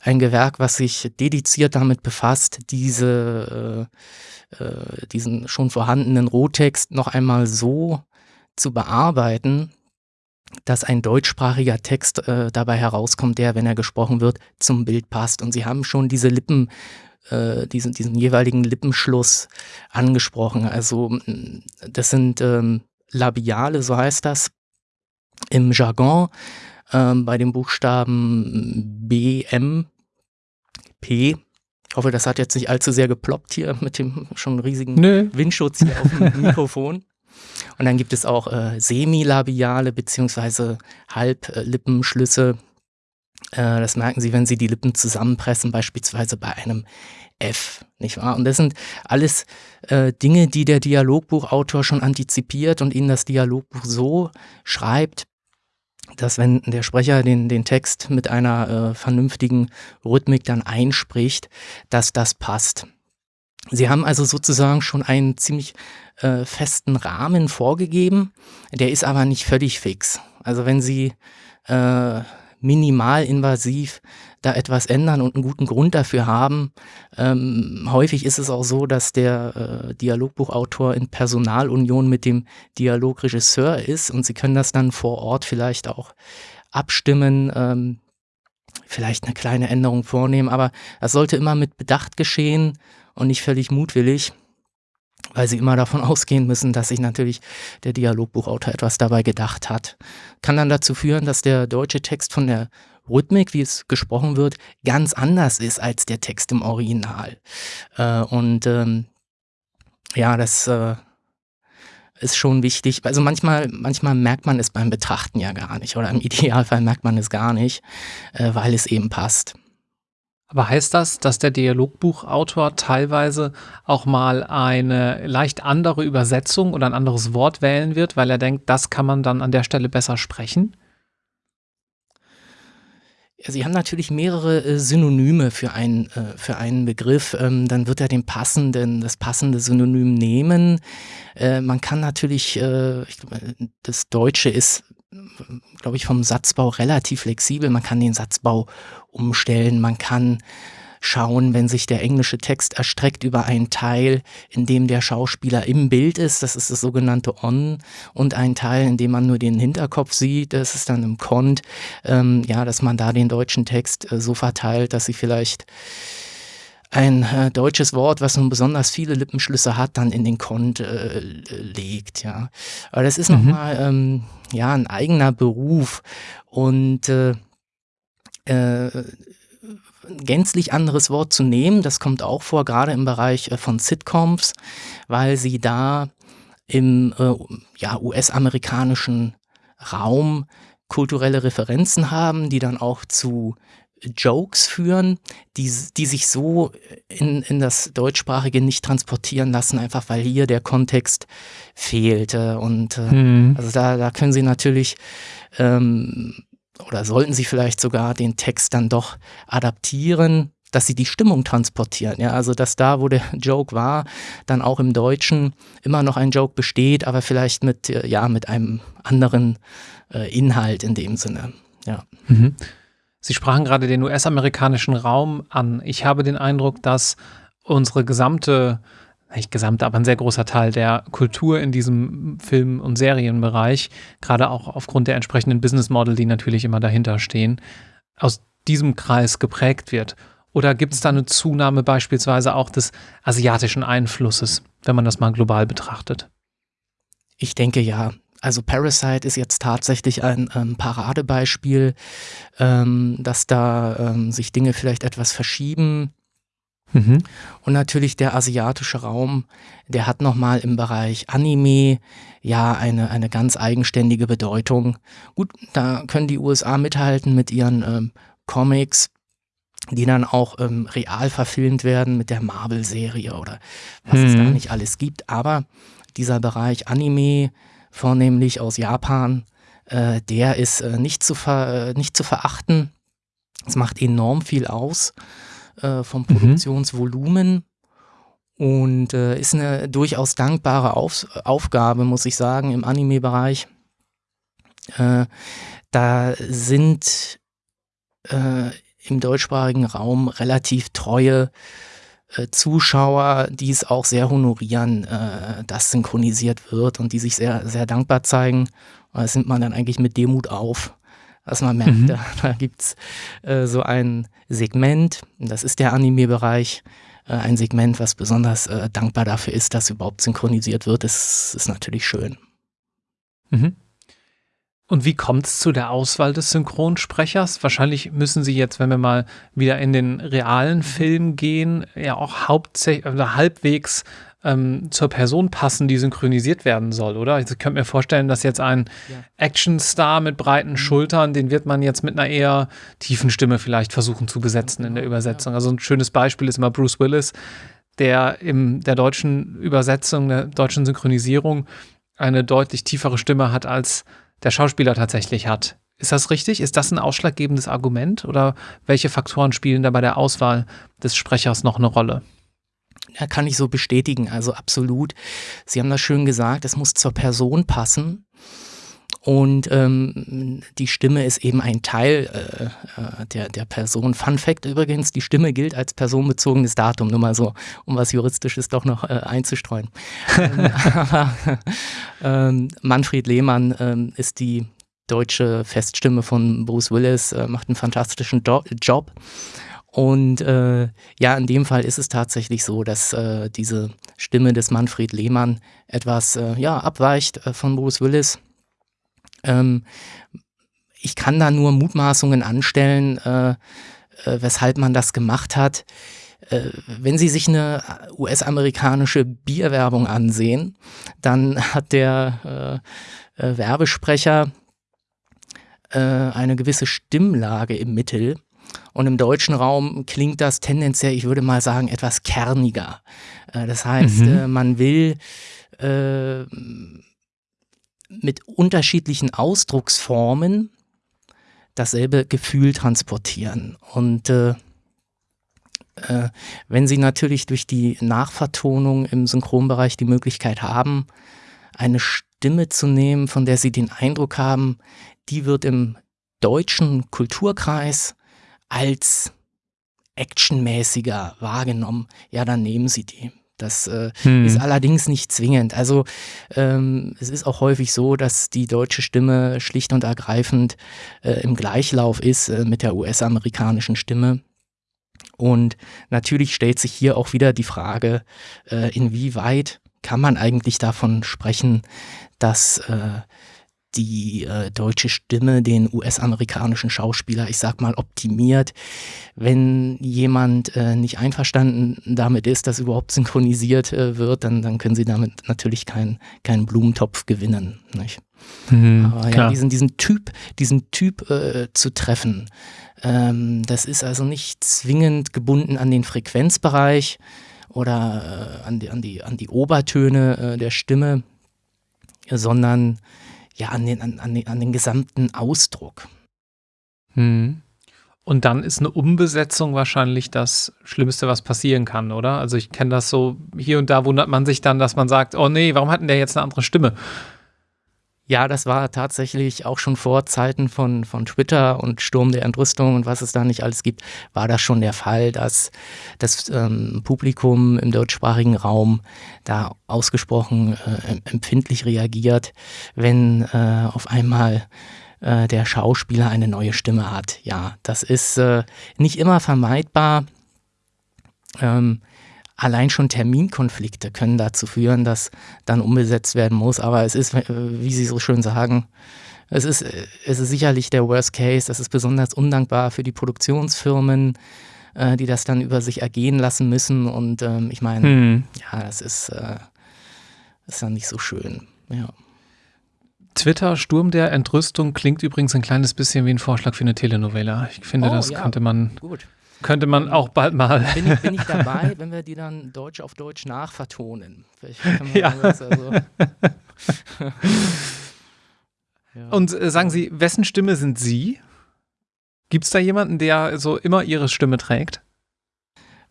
ein Gewerk, was sich dediziert damit befasst, diese äh, diesen schon vorhandenen Rohtext noch einmal so zu bearbeiten, dass ein deutschsprachiger Text äh, dabei herauskommt, der, wenn er gesprochen wird, zum Bild passt. Und Sie haben schon diese Lippen, äh, diesen, diesen jeweiligen Lippenschluss angesprochen. Also das sind ähm, Labiale, so heißt das im Jargon, ähm, bei den Buchstaben B, M, P ich hoffe, das hat jetzt nicht allzu sehr geploppt hier mit dem schon riesigen Nö. Windschutz hier auf dem Mikrofon. Und dann gibt es auch äh, semilabiale bzw. Halblippenschlüsse. Äh, das merken Sie, wenn Sie die Lippen zusammenpressen, beispielsweise bei einem F, nicht wahr? Und das sind alles äh, Dinge, die der Dialogbuchautor schon antizipiert und Ihnen das Dialogbuch so schreibt, dass wenn der Sprecher den, den Text mit einer äh, vernünftigen Rhythmik dann einspricht, dass das passt. Sie haben also sozusagen schon einen ziemlich äh, festen Rahmen vorgegeben, der ist aber nicht völlig fix. Also wenn Sie äh, minimalinvasiv da etwas ändern und einen guten Grund dafür haben. Ähm, häufig ist es auch so, dass der äh, Dialogbuchautor in Personalunion mit dem Dialogregisseur ist und sie können das dann vor Ort vielleicht auch abstimmen, ähm, vielleicht eine kleine Änderung vornehmen, aber das sollte immer mit Bedacht geschehen und nicht völlig mutwillig weil sie immer davon ausgehen müssen, dass sich natürlich der Dialogbuchautor etwas dabei gedacht hat. Kann dann dazu führen, dass der deutsche Text von der Rhythmik, wie es gesprochen wird, ganz anders ist als der Text im Original. Äh, und ähm, ja, das äh, ist schon wichtig. Also manchmal, manchmal merkt man es beim Betrachten ja gar nicht oder im Idealfall merkt man es gar nicht, äh, weil es eben passt. Aber heißt das, dass der Dialogbuchautor teilweise auch mal eine leicht andere Übersetzung oder ein anderes Wort wählen wird, weil er denkt, das kann man dann an der Stelle besser sprechen? Sie haben natürlich mehrere äh, Synonyme für einen, äh, für einen Begriff. Ähm, dann wird er den passenden, das passende Synonym nehmen. Äh, man kann natürlich, ich, das Deutsche ist glaube ich, vom Satzbau relativ flexibel. Man kann den Satzbau umstellen, man kann schauen, wenn sich der englische Text erstreckt über einen Teil, in dem der Schauspieler im Bild ist, das ist das sogenannte On, und ein Teil, in dem man nur den Hinterkopf sieht, das ist dann im Cont, ähm, ja, dass man da den deutschen Text äh, so verteilt, dass sie vielleicht ein äh, deutsches Wort, was nun besonders viele Lippenschlüsse hat, dann in den Kont äh, legt, ja. Aber das ist mhm. nochmal ähm, ja, ein eigener Beruf und äh, gänzlich anderes Wort zu nehmen, das kommt auch vor, gerade im Bereich äh, von Sitcoms, weil sie da im äh, ja, US-amerikanischen Raum kulturelle Referenzen haben, die dann auch zu Jokes führen, die, die sich so in, in das Deutschsprachige nicht transportieren lassen, einfach weil hier der Kontext fehlte. Und äh, mhm. also da, da können Sie natürlich ähm, oder sollten Sie vielleicht sogar den Text dann doch adaptieren, dass sie die Stimmung transportieren. Ja, also dass da, wo der Joke war, dann auch im Deutschen immer noch ein Joke besteht, aber vielleicht mit, äh, ja, mit einem anderen äh, Inhalt in dem Sinne. Ja. Mhm. Sie sprachen gerade den US-amerikanischen Raum an. Ich habe den Eindruck, dass unsere gesamte, nicht gesamte, aber ein sehr großer Teil der Kultur in diesem Film- und Serienbereich, gerade auch aufgrund der entsprechenden Business Model, die natürlich immer dahinter stehen, aus diesem Kreis geprägt wird. Oder gibt es da eine Zunahme beispielsweise auch des asiatischen Einflusses, wenn man das mal global betrachtet? Ich denke ja. Also Parasite ist jetzt tatsächlich ein ähm, Paradebeispiel, ähm, dass da ähm, sich Dinge vielleicht etwas verschieben. Mhm. Und natürlich der asiatische Raum, der hat nochmal im Bereich Anime ja eine, eine ganz eigenständige Bedeutung. Gut, da können die USA mithalten mit ihren ähm, Comics, die dann auch ähm, real verfilmt werden mit der Marvel-Serie oder was mhm. es da mhm. nicht alles gibt. Aber dieser Bereich Anime, vornehmlich aus Japan, äh, der ist äh, nicht, zu äh, nicht zu verachten. Es macht enorm viel aus äh, vom mhm. Produktionsvolumen und äh, ist eine durchaus dankbare Auf Aufgabe, muss ich sagen, im Anime-Bereich. Äh, da sind äh, im deutschsprachigen Raum relativ treue äh, Zuschauer, die es auch sehr honorieren, äh, dass synchronisiert wird und die sich sehr, sehr dankbar zeigen. Das nimmt man dann eigentlich mit Demut auf dass man merkt, mhm. da, da gibt es äh, so ein Segment, das ist der Anime-Bereich, äh, ein Segment, was besonders äh, dankbar dafür ist, dass überhaupt synchronisiert wird. Das ist natürlich schön. Mhm. Und wie kommt es zu der Auswahl des Synchronsprechers? Wahrscheinlich müssen Sie jetzt, wenn wir mal wieder in den realen Film gehen, ja auch hauptsächlich oder halbwegs ähm, zur Person passen, die synchronisiert werden soll, oder? Also ich könnte mir vorstellen, dass jetzt ein ja. Actionstar mit breiten mhm. Schultern, den wird man jetzt mit einer eher tiefen Stimme vielleicht versuchen zu besetzen in der Übersetzung. Also ein schönes Beispiel ist immer Bruce Willis, der in der deutschen Übersetzung, der deutschen Synchronisierung eine deutlich tiefere Stimme hat, als der Schauspieler tatsächlich hat. Ist das richtig? Ist das ein ausschlaggebendes Argument oder welche Faktoren spielen da bei der Auswahl des Sprechers noch eine Rolle? Ja, kann ich so bestätigen, also absolut. Sie haben das schön gesagt, es muss zur Person passen. Und ähm, die Stimme ist eben ein Teil äh, äh, der, der Person. Fun Fact übrigens, die Stimme gilt als personenbezogenes Datum, nur mal so, um was Juristisches doch noch äh, einzustreuen. ähm, aber ähm, Manfred Lehmann ähm, ist die deutsche Feststimme von Bruce Willis, äh, macht einen fantastischen Do Job. Und äh, ja, in dem Fall ist es tatsächlich so, dass äh, diese Stimme des Manfred Lehmann etwas äh, ja, abweicht äh, von Bruce Willis. Ähm, ich kann da nur Mutmaßungen anstellen, äh, äh, weshalb man das gemacht hat. wenn Sie sich eine US-amerikanische Bierwerbung ansehen, dann hat der Werbesprecher eine gewisse Stimmlage im Mittel und im deutschen Raum klingt das tendenziell, ich würde mal sagen, etwas kerniger. Äh, das heißt, mhm. Äh, man will äh, mit unterschiedlichen Ausdrucksformen dasselbe Gefühl transportieren. Und wenn Sie natürlich durch die Nachvertonung im Synchronbereich die Möglichkeit haben, eine Stimme zu nehmen, von der Sie den Eindruck haben, die wird im deutschen Kulturkreis als actionmäßiger wahrgenommen, ja, dann nehmen Sie die. Das äh, hm. ist allerdings nicht zwingend. Also ähm, es ist auch häufig so, dass die deutsche Stimme schlicht und ergreifend äh, im Gleichlauf ist äh, mit der US-amerikanischen Stimme. Und natürlich stellt sich hier auch wieder die Frage, äh, inwieweit kann man eigentlich davon sprechen, dass äh, die äh, deutsche Stimme den US-amerikanischen Schauspieler, ich sag mal, optimiert. Wenn jemand äh, nicht einverstanden damit ist, dass überhaupt synchronisiert äh, wird, dann, dann können sie damit natürlich keinen kein Blumentopf gewinnen. Nicht? Mhm, Aber ja, diesen, diesen Typ, diesen Typ äh, zu treffen, ähm, das ist also nicht zwingend gebunden an den Frequenzbereich oder äh, an, die, an, die, an die Obertöne äh, der Stimme, sondern ja, an den, an, an, den, an den gesamten Ausdruck. Hm. Und dann ist eine Umbesetzung wahrscheinlich das Schlimmste, was passieren kann, oder? Also ich kenne das so, hier und da wundert man sich dann, dass man sagt, oh nee, warum hat denn der jetzt eine andere Stimme? Ja, das war tatsächlich auch schon vor Zeiten von, von Twitter und Sturm der Entrüstung und was es da nicht alles gibt, war das schon der Fall, dass das ähm, Publikum im deutschsprachigen Raum da ausgesprochen äh, empfindlich reagiert, wenn äh, auf einmal äh, der Schauspieler eine neue Stimme hat. Ja, das ist äh, nicht immer vermeidbar. Ähm, allein schon Terminkonflikte können dazu führen, dass dann umgesetzt werden muss. Aber es ist, wie Sie so schön sagen, es ist, es ist sicherlich der Worst Case. Das ist besonders undankbar für die Produktionsfirmen. äh, die das dann über sich ergehen lassen müssen. Und ähm, ich meine, hm. ja, das ist, äh, ist dann nicht so schön. Ja. Twitter, Sturm der Entrüstung klingt übrigens ein kleines bisschen wie ein Vorschlag für eine Telenovela. Ich finde, oh, das ja. könnte man. Gut. Könnte man auch bald mal. Bin ich, bin ich dabei, wenn wir die dann Deutsch auf Deutsch nachvertonen? ja. Also ja. Und äh, sagen Sie, wessen Stimme sind Sie? Gibt es da jemanden, der so immer Ihre Stimme trägt?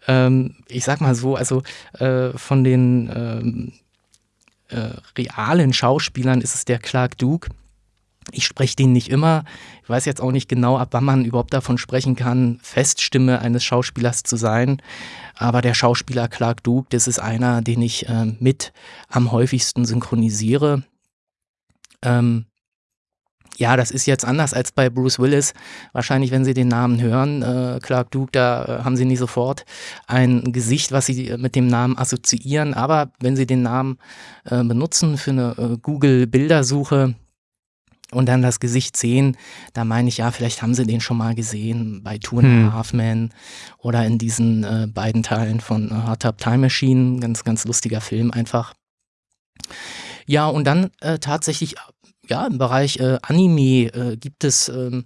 Ähm, ich sag mal so, also äh, von den ähm, äh, realen Schauspielern ist es der Clark Duke. Ich spreche den nicht immer. Ich weiß jetzt auch nicht genau, ab wann man überhaupt davon sprechen kann, Feststimme eines Schauspielers zu sein. Aber der Schauspieler Clark Duke, das ist einer, den ich äh, mit am häufigsten synchronisiere. Ähm, ja, das ist jetzt anders als bei Bruce Willis. Wahrscheinlich, wenn Sie den Namen hören, äh, Clark Duke, da äh, haben Sie nie sofort ein Gesicht, was Sie mit dem Namen assoziieren. Aber wenn Sie den Namen äh, benutzen für eine äh, Google-Bildersuche, und dann das Gesicht sehen, da meine ich ja, vielleicht haben sie den schon mal gesehen bei Two and hm. Half Men oder in diesen äh, beiden Teilen von Hard Top Time Machine. Ganz, ganz lustiger Film einfach. Ja, und dann äh, tatsächlich ja, im Bereich äh, Anime äh, gibt es ähm,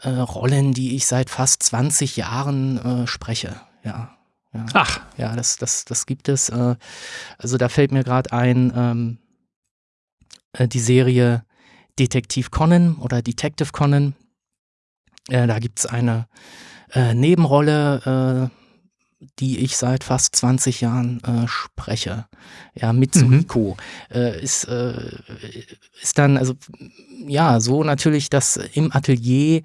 äh, Rollen, die ich seit fast 20 Jahren äh, spreche. Ja, ja. Ach. Ja, das, das, das gibt es. Also da fällt mir gerade ein, ähm, äh, die Serie Detektiv Conan oder Detective Conan. da gibt es eine Nebenrolle die ich seit fast 20 Jahren äh, spreche. Ja, Mitsuhiko mhm. äh, ist, äh, ist dann, also ja, so natürlich, dass im Atelier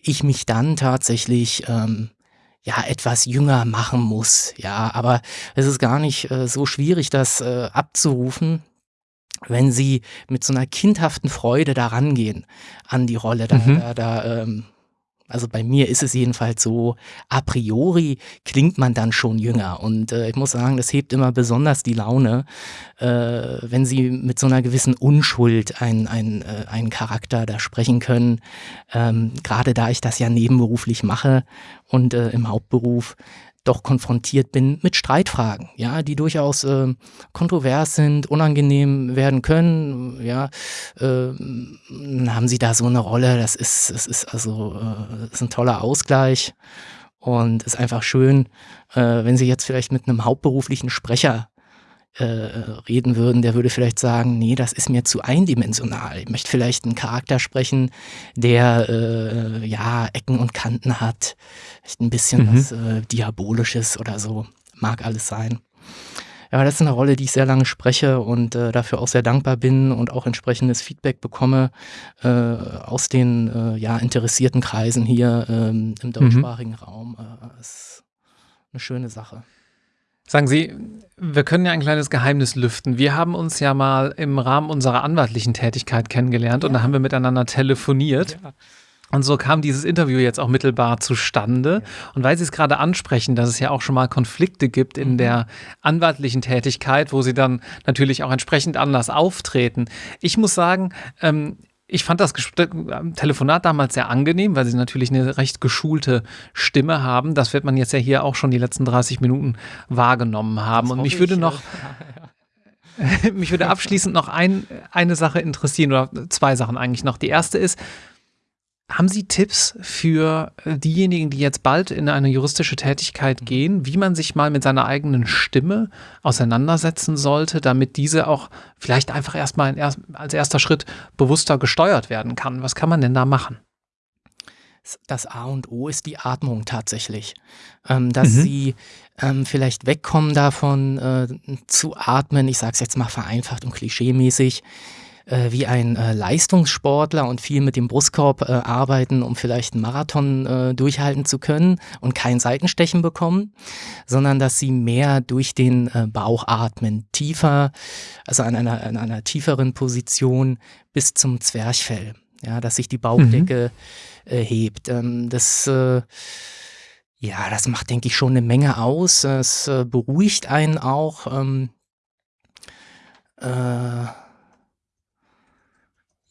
ich mich dann tatsächlich ähm, ja etwas jünger machen muss. Ja, aber es ist gar nicht äh, so schwierig, das äh, abzurufen wenn sie mit so einer kindhaften Freude daran gehen an die Rolle. Da, mhm. da, da ähm, also bei mir ist es jedenfalls so, a priori klingt man dann schon jünger. Und äh, ich muss sagen, das hebt immer besonders die Laune, äh, wenn sie mit so einer gewissen Unschuld einen, einen, äh, einen Charakter da sprechen können. Ähm, Gerade da ich das ja nebenberuflich mache und äh, im Hauptberuf doch konfrontiert bin mit Streitfragen, ja, die durchaus äh, kontrovers sind, unangenehm werden können, ja, äh, haben sie da so eine Rolle, das ist, das ist also äh, das ist ein toller Ausgleich. Und ist einfach schön, äh, wenn sie jetzt vielleicht mit einem hauptberuflichen Sprecher äh, reden würden, der würde vielleicht sagen, nee, das ist mir zu eindimensional. Ich möchte vielleicht einen Charakter sprechen, der äh, ja Ecken und Kanten hat, vielleicht ein bisschen mhm. was äh, Diabolisches oder so. Mag alles sein. Ja, das ist eine Rolle, die ich sehr lange spreche und äh, dafür auch sehr dankbar bin und auch entsprechendes Feedback bekomme äh, aus den äh, ja, interessierten Kreisen hier ähm, im mhm. deutschsprachigen mhm. Raum. Äh, ist eine schöne Sache. Sagen Sie, wir können ja ein kleines Geheimnis lüften. Wir haben uns ja mal im Rahmen unserer anwaltlichen Tätigkeit kennengelernt ja. und da haben wir miteinander telefoniert. Ja. Und so kam dieses Interview jetzt auch mittelbar zustande. Ja. Und weil Sie es gerade ansprechen, dass es ja auch schon mal Konflikte gibt in mhm. der anwaltlichen Tätigkeit, wo Sie dann natürlich auch entsprechend anders auftreten. Ich muss sagen, ähm, ich fand das Telefonat damals sehr angenehm, weil sie natürlich eine recht geschulte Stimme haben. Das wird man jetzt ja hier auch schon die letzten 30 Minuten wahrgenommen haben. Das Und mich würde noch, mich würde abschließend noch ein, eine Sache interessieren oder zwei Sachen eigentlich noch. Die erste ist, haben Sie Tipps für äh, diejenigen, die jetzt bald in eine juristische Tätigkeit gehen, wie man sich mal mit seiner eigenen Stimme auseinandersetzen sollte, damit diese auch vielleicht einfach erstmal als erster Schritt bewusster gesteuert werden kann? Was kann man denn da machen? Das A und O ist die Atmung tatsächlich. Ähm, dass mhm. sie ähm, vielleicht wegkommen davon äh, zu atmen, ich sage es jetzt mal vereinfacht und klischeemäßig, äh, wie ein äh, Leistungssportler und viel mit dem Brustkorb äh, arbeiten, um vielleicht einen Marathon äh, durchhalten zu können und kein Seitenstechen bekommen, sondern dass sie mehr durch den äh, Bauch atmen, tiefer, also an einer, an einer tieferen Position bis zum Zwerchfell, ja, dass sich die Bauchdecke mhm. Äh, hebt. Ähm, das ja, das macht, denke ich, schon eine Menge aus. Es beruhigt einen auch. Ähm, äh,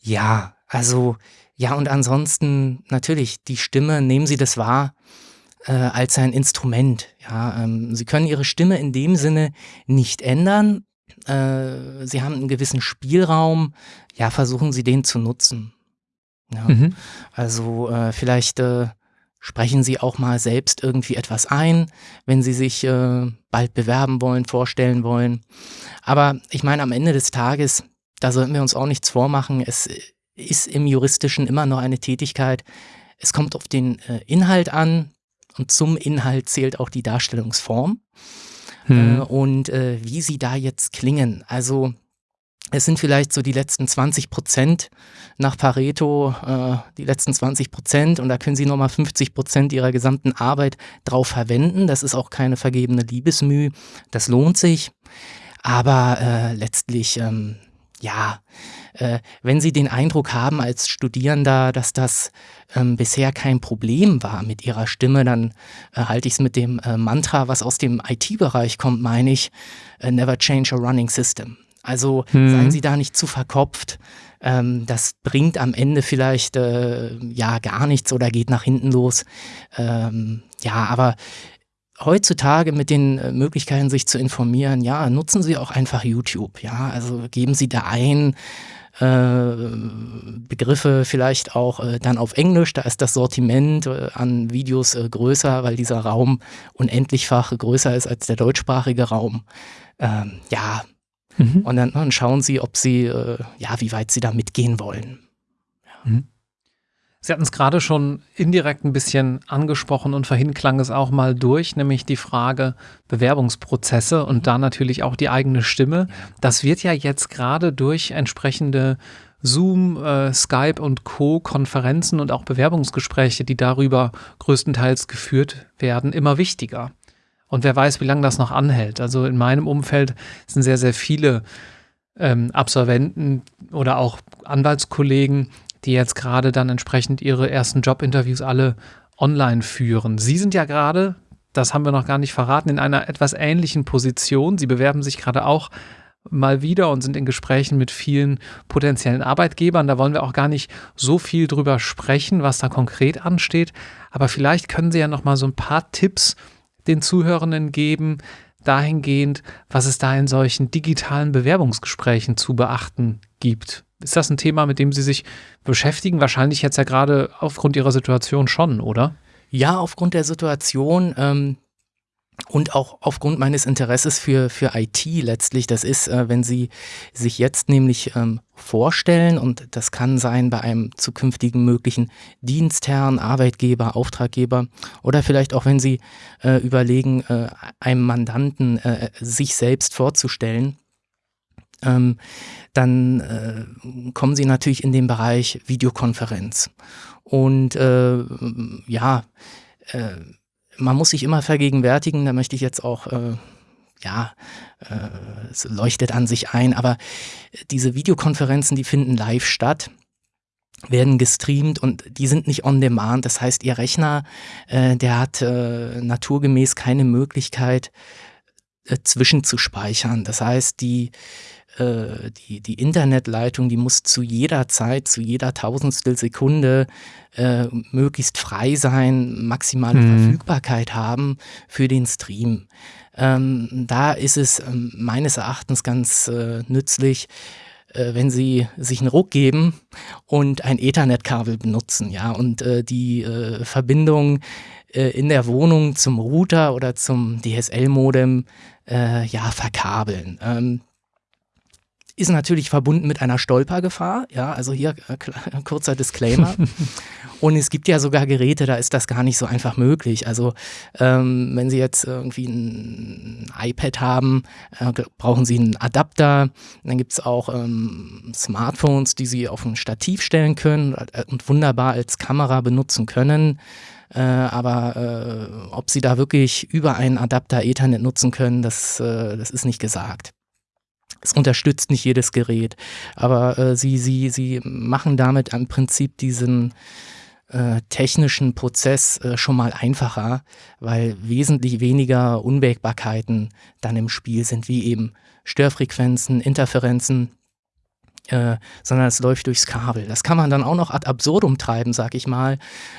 ja, also ja und ansonsten natürlich die Stimme, nehmen Sie das wahr, äh, als ein Instrument. Ja, ähm, sie können ihre Stimme in dem Sinne nicht ändern. Äh, sie haben einen gewissen Spielraum. Ja, versuchen Sie den zu nutzen. Ja. Mhm. Also äh, vielleicht äh, sprechen Sie auch mal selbst irgendwie etwas ein, wenn Sie sich äh, bald bewerben wollen, vorstellen wollen. Aber ich meine, am Ende des Tages, da sollten wir uns auch nichts vormachen. Es ist im Juristischen immer noch eine Tätigkeit. Es kommt auf den äh, Inhalt an und zum Inhalt zählt auch die Darstellungsform hm. äh, und äh, wie sie da jetzt klingen. Also es sind vielleicht so die letzten 20 Prozent nach Pareto, äh, die letzten 20 Prozent und da können Sie nochmal 50 Prozent Ihrer gesamten Arbeit drauf verwenden. Das ist auch keine vergebene Liebesmüh, das lohnt sich. Aber äh, letztlich, ähm, ja, äh, wenn Sie den Eindruck haben als Studierender, dass das ähm, bisher kein Problem war mit Ihrer Stimme, dann äh, halte ich es mit dem äh, Mantra, was aus dem IT-Bereich kommt, meine ich, äh, never change a running system. Also mhm. seien Sie da nicht zu verkopft. Ähm, das bringt am Ende vielleicht äh, ja gar nichts oder geht nach hinten los. Ähm, ja, aber heutzutage mit den äh, Möglichkeiten, sich zu informieren, ja, nutzen Sie auch einfach YouTube. Ja, also geben Sie da ein. Äh, Begriffe vielleicht auch äh, dann auf Englisch, da ist das Sortiment an Videos größer, weil dieser Raum unendlichfach größer ist als der deutschsprachige Raum. Ähm, ja, Mhm. Und dann, dann, schauen sie, ob sie, ja, wie weit sie da mitgehen wollen. Ja. Mhm. Sie hatten es gerade schon indirekt ein bisschen angesprochen und vorhin klang es auch mal durch, nämlich die Frage Bewerbungsprozesse und da natürlich auch die eigene Stimme. Das wird ja jetzt gerade durch entsprechende Zoom, äh, Skype und Co. Konferenzen und auch Bewerbungsgespräche, die darüber größtenteils geführt werden, immer wichtiger. Und wer weiß, wie lange das noch anhält. Also in meinem Umfeld sind sehr, sehr viele ähm, Absolventen oder auch Anwaltskollegen, die jetzt gerade dann entsprechend ihre ersten Jobinterviews alle online führen. Sie sind ja gerade, das haben wir noch gar nicht verraten, in einer etwas ähnlichen Position. Sie bewerben sich gerade auch mal wieder und sind in Gesprächen mit vielen potenziellen Arbeitgebern. Da wollen wir auch gar nicht so viel drüber sprechen, was da konkret ansteht. Aber vielleicht können Sie ja noch mal so ein paar Tipps den Zuhörenden geben, dahingehend, was es da in solchen digitalen Bewerbungsgesprächen zu beachten gibt? Ist das ein Thema, mit dem Sie sich beschäftigen? Wahrscheinlich jetzt ja gerade aufgrund Ihrer Situation schon, oder? Ja, aufgrund der Situation. Ähm, und auch aufgrund meines Interesses für, für IT letztlich, das ist, äh, wenn Sie sich jetzt nämlich ähm, vorstellen, und das kann sein bei einem zukünftigen möglichen Dienstherrn, Arbeitgeber, Auftraggeber, oder vielleicht auch, wenn Sie äh, überlegen, äh, einem Mandanten äh, sich selbst vorzustellen, ähm, dann äh, kommen Sie natürlich in den Bereich Videokonferenz. Und äh, ja, äh, man muss sich immer vergegenwärtigen, da möchte ich jetzt auch, äh, ja, äh, es leuchtet an sich ein, aber diese Videokonferenzen, die finden live statt werden gestreamt und die sind nicht on demand. Das heißt, Ihr Rechner, äh, der hat äh, naturgemäß keine Möglichkeit, äh, zwischenzuspeichern. Das heißt, die äh, die, die Internetleitung, die muss zu jeder Zeit, zu jeder Tausendstel Sekunde äh, möglichst frei sein, maximale mhm. Verfügbarkeit haben für den Stream. Ähm, da ist es ähm, meines Erachtens ganz äh, nützlich, äh, wenn Sie sich einen Ruck geben und ein Ethernet-Kabel benutzen, ja, und äh, die äh, Verbindung äh, in der Wohnung zum Router oder zum DSL-Modem äh, ja verkabeln. Ähm, ist natürlich verbunden mit einer Stolpergefahr. Ja, also hier äh, kurzer Disclaimer. Und es gibt ja sogar Geräte, da ist das gar nicht so einfach möglich. Also ähm, wenn Sie jetzt irgendwie ein iPad haben, äh, brauchen Sie einen Adapter. Dann gibt es auch ähm, Smartphones, die Sie auf ein Stativ stellen können äh, und wunderbar als Kamera benutzen können. Äh, aber äh, ob Sie da wirklich über einen Adapter Ethernet nutzen können, das, äh, das ist nicht gesagt. Es unterstützt nicht jedes Gerät, aber äh, sie, sie, sie machen damit im Prinzip diesen äh, technischen Prozess äh, schon mal einfacher, weil wesentlich weniger Unwägbarkeiten dann im Spiel sind, wie eben Störfrequenzen, Interferenzen. Äh, sondern es läuft durchs Kabel. Das kann man dann auch noch ad absurdum treiben, sag ich mal.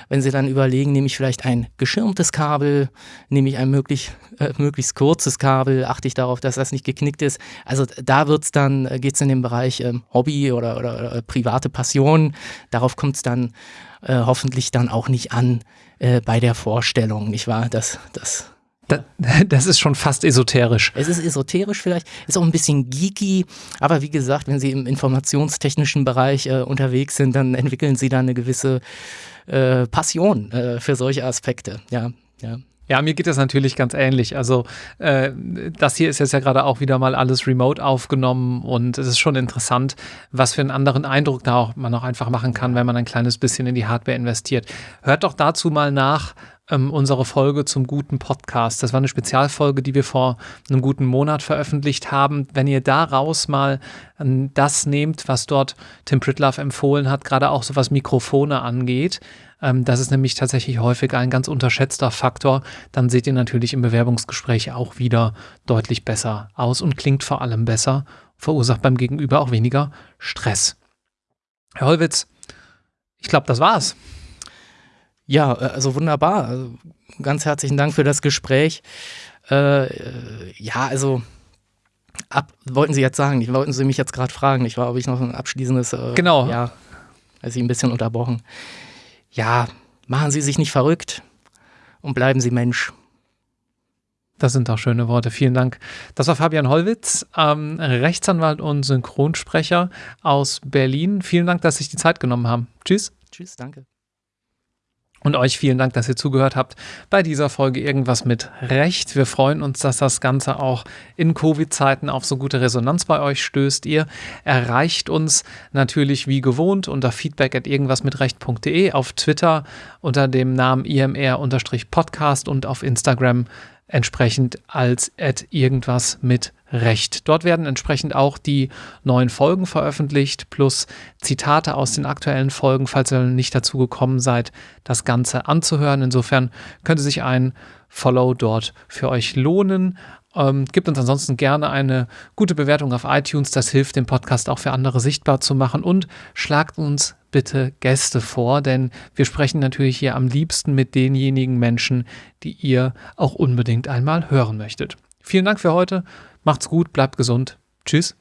Wenn Sie dann überlegen, nehme ich vielleicht ein geschirmtes Kabel, nehme ich ein möglich, äh, möglichst kurzes Kabel, achte ich darauf, dass das nicht geknickt ist. Also da wird's dann, äh, geht es in den Bereich ähm, Hobby oder, oder, oder, private Passion. Darauf kommt es dann äh, hoffentlich dann auch nicht an äh, bei der Vorstellung, nicht wahr? Das, das das ist schon fast esoterisch. Es ist esoterisch vielleicht, ist auch ein bisschen geeky, aber wie gesagt, wenn Sie im informationstechnischen Bereich äh, unterwegs sind, dann entwickeln Sie da eine gewisse äh, Passion äh, für solche Aspekte. Ja, ja. Ja, mir geht das natürlich ganz ähnlich. Also äh, das hier ist jetzt ja gerade auch wieder mal alles remote aufgenommen und es ist schon interessant, was für einen anderen Eindruck da auch man auch einfach machen kann, wenn man ein kleines bisschen in die Hardware investiert. Hört doch dazu mal nach, ähm, unsere Folge zum guten Podcast. Das war eine Spezialfolge, die wir vor einem guten Monat veröffentlicht haben. Wenn ihr daraus mal ähm, das nehmt, was dort Tim Pritlove empfohlen hat, gerade auch so was Mikrofone angeht, ähm, das ist nämlich tatsächlich häufig ein ganz unterschätzter Faktor, dann seht ihr natürlich im Bewerbungsgespräch auch wieder deutlich besser aus und klingt vor allem besser, verursacht beim Gegenüber auch weniger Stress. Herr Holwitz, ich glaube, das war's. Ja, äh, also wunderbar. Also ganz herzlichen Dank für das Gespräch. Äh, ja, also ab, wollten Sie jetzt sagen, wollten Sie mich jetzt gerade fragen, ich war, ob ich noch ein abschließendes. Äh, genau. Ja, also ich ein bisschen unterbrochen. Ja, machen Sie sich nicht verrückt und bleiben Sie Mensch. Das sind doch schöne Worte. Vielen Dank. Das war Fabian Hollwitz, ähm, Rechtsanwalt und Synchronsprecher aus Berlin. Vielen Dank, dass Sie sich die Zeit genommen haben. Tschüss. Tschüss, danke. Und euch vielen Dank, dass ihr zugehört habt bei dieser Folge Irgendwas mit Recht. Wir freuen uns, dass das Ganze auch in Covid-Zeiten auf so gute Resonanz bei euch stößt. Ihr erreicht uns natürlich wie gewohnt unter feedback at irgendwasmitrecht.de, auf Twitter unter dem Namen imr-podcast und auf Instagram entsprechend als at irgendwas mit Recht. Dort werden entsprechend auch die neuen Folgen veröffentlicht, plus Zitate aus den aktuellen Folgen, falls ihr nicht dazu gekommen seid, das Ganze anzuhören. Insofern könnte sich ein Follow dort für euch lohnen. Ähm, gibt uns ansonsten gerne eine gute Bewertung auf iTunes. Das hilft, den Podcast auch für andere sichtbar zu machen. Und schlagt uns bitte Gäste vor, denn wir sprechen natürlich hier am liebsten mit denjenigen Menschen, die ihr auch unbedingt einmal hören möchtet. Vielen Dank für heute. Macht's gut, bleibt gesund. Tschüss.